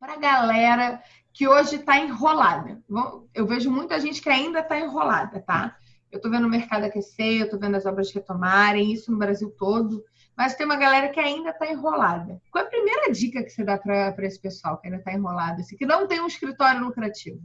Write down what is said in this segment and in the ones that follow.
para a galera que hoje está enrolada. Eu vejo muita gente que ainda está enrolada, tá? Eu estou vendo o mercado aquecer, eu estou vendo as obras retomarem, isso no Brasil todo, mas tem uma galera que ainda está enrolada. Qual é a primeira dica que você dá para esse pessoal que ainda está enrolado, assim, que não tem um escritório lucrativo?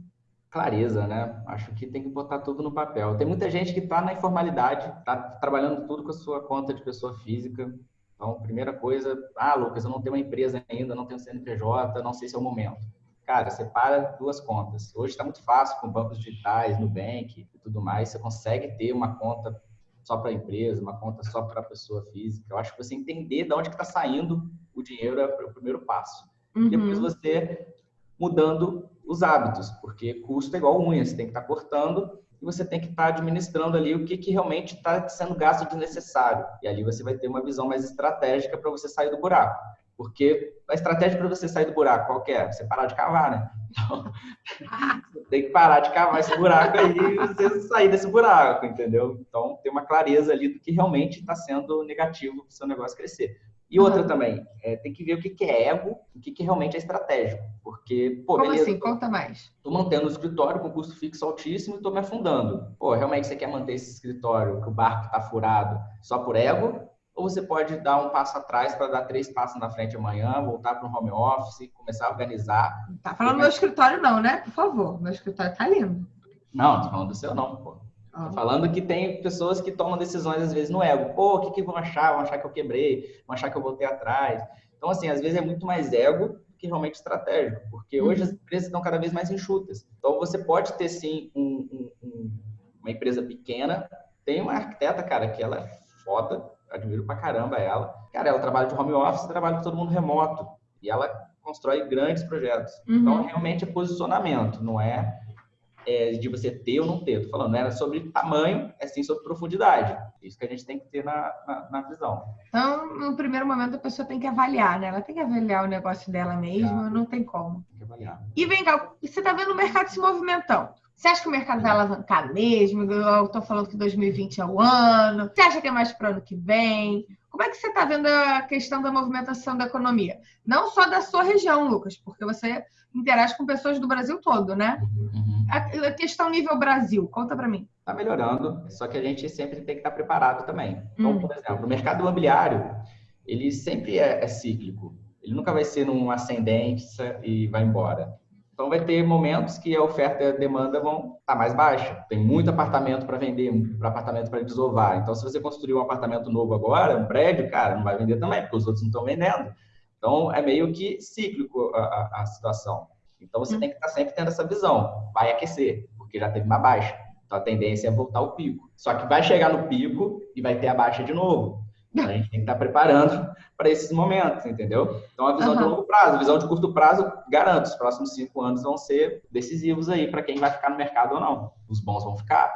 Clareza, né? Acho que tem que botar tudo no papel. Tem muita gente que está na informalidade, está trabalhando tudo com a sua conta de pessoa física. Então, primeira coisa, ah, Lucas, eu não tenho uma empresa ainda, não tenho CNPJ, não sei se é o momento cara, separa duas contas. Hoje está muito fácil com bancos digitais, Nubank e tudo mais, você consegue ter uma conta só para a empresa, uma conta só para a pessoa física. Eu acho que você entender de onde está saindo o dinheiro é o primeiro passo. Uhum. Depois você mudando os hábitos, porque custo é igual unha, você tem que estar tá cortando e você tem que estar tá administrando ali o que, que realmente está sendo gasto desnecessário. E ali você vai ter uma visão mais estratégica para você sair do buraco. Porque a estratégia para você sair do buraco, qual é? Você parar de cavar, né? Então, tem que parar de cavar esse buraco aí e você sair desse buraco, entendeu? Então, tem uma clareza ali do que realmente está sendo negativo para o seu negócio crescer. E outra uhum. também, é, tem que ver o que, que é ego, o que, que realmente é estratégico. Porque, pô, Como beleza, assim? Conta mais. Tô mantendo o escritório com custo fixo altíssimo e tô me afundando. Pô, realmente você quer manter esse escritório que o barco tá furado só por ego? ou você pode dar um passo atrás para dar três passos na frente amanhã, voltar para o home office, começar a organizar. Tá falando do meu escritório não, né? Por favor, meu escritório tá lindo. Não, não tô falando do seu não, pô. Tô falando que tem pessoas que tomam decisões às vezes no ego. Pô, o que, que vão achar? Vão achar que eu quebrei, vão achar que eu voltei atrás. Então, assim, às vezes é muito mais ego que realmente estratégico, porque hoje uhum. as empresas estão cada vez mais enxutas. Então, você pode ter sim um, um, uma empresa pequena. Tem uma arquiteta, cara, que ela é foda, admiro pra caramba ela. Cara, ela trabalha de home office, trabalha com todo mundo remoto. E ela constrói grandes projetos. Uhum. Então, realmente é posicionamento, não é, é, de você ter ou não ter. Tô falando, não era sobre tamanho, é sim sobre profundidade. Isso que a gente tem que ter na, na, na, visão. Então, no primeiro momento, a pessoa tem que avaliar, né? Ela tem que avaliar o negócio dela mesma, não tem como. Tem que avaliar. E vem cá, você está vendo o mercado se movimentando. Você acha que o mercado vai alavancar mesmo? Eu estou falando que 2020 é o ano. Você acha que é mais para o ano que vem? Como é que você está vendo a questão da movimentação da economia? Não só da sua região, Lucas, porque você interage com pessoas do Brasil todo, né? Uhum. A questão nível Brasil, conta para mim. Está melhorando, só que a gente sempre tem que estar preparado também. Então, uhum. por exemplo, o mercado imobiliário, ele sempre é, é cíclico. Ele nunca vai ser num ascendente e vai embora. Então, vai ter momentos que a oferta e a demanda vão estar tá mais baixa. Tem muito apartamento para vender, para apartamento para desovar. Então, se você construir um apartamento novo agora, um prédio, cara, não vai vender também, porque os outros não estão vendendo. Então, é meio que cíclico a, a, a situação. Então, você hum. tem que estar tá sempre tendo essa visão. Vai aquecer, porque já teve uma baixa. Então, a tendência é voltar ao pico. Só que vai chegar no pico e vai ter a baixa de novo. A gente tem que estar preparando para esses momentos, entendeu? Então, a visão uhum. de longo prazo, a visão de curto prazo, garanto, os próximos cinco anos vão ser decisivos aí para quem vai ficar no mercado ou não. Os bons vão ficar.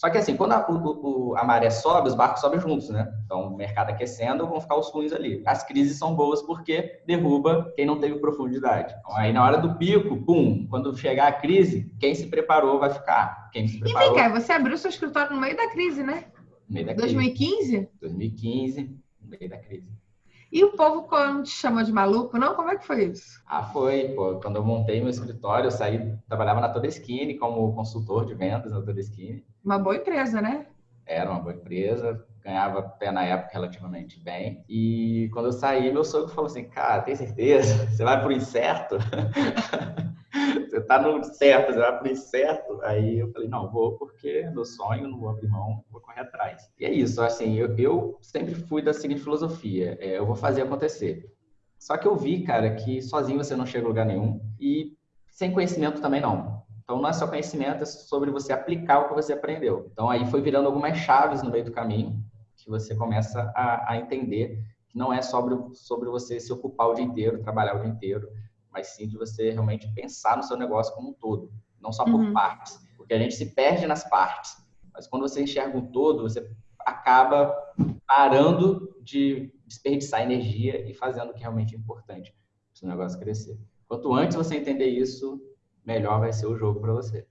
Só que assim, quando a, o, a maré sobe, os barcos sobem juntos, né? Então, o mercado aquecendo, vão ficar os ruins ali. As crises são boas porque derruba quem não teve profundidade. Então, aí na hora do pico, pum, quando chegar a crise, quem se preparou vai ficar. Quem se preparou... E vem cá, você abriu seu escritório no meio da crise, né? No meio da 2015? Crise. 2015, no meio da crise. E o povo quando te chamou de maluco, não? Como é que foi isso? Ah, foi, pô. Quando eu montei meu escritório, eu saí, trabalhava na Todeskine como consultor de vendas na Todeskine. Uma boa empresa, né? Era uma boa empresa, ganhava até na época relativamente bem. E quando eu saí, meu sogro falou assim: Cara, tem certeza? Você vai pro incerto? tá no certo, vai pro incerto. Aí eu falei, não, vou porque é meu sonho, não vou abrir mão, vou correr atrás. E é isso, assim, eu, eu sempre fui da seguinte filosofia, é, eu vou fazer acontecer. Só que eu vi, cara, que sozinho você não chega a lugar nenhum e sem conhecimento também não. Então não é só conhecimento, é sobre você aplicar o que você aprendeu. Então aí foi virando algumas chaves no meio do caminho que você começa a, a entender que não é sobre, sobre você se ocupar o dia inteiro, trabalhar o dia inteiro, mas sim de você realmente pensar no seu negócio como um todo, não só por uhum. partes, porque a gente se perde nas partes. Mas quando você enxerga um todo, você acaba parando de desperdiçar energia e fazendo o que realmente é importante para o seu negócio crescer. Quanto antes você entender isso, melhor vai ser o jogo para você.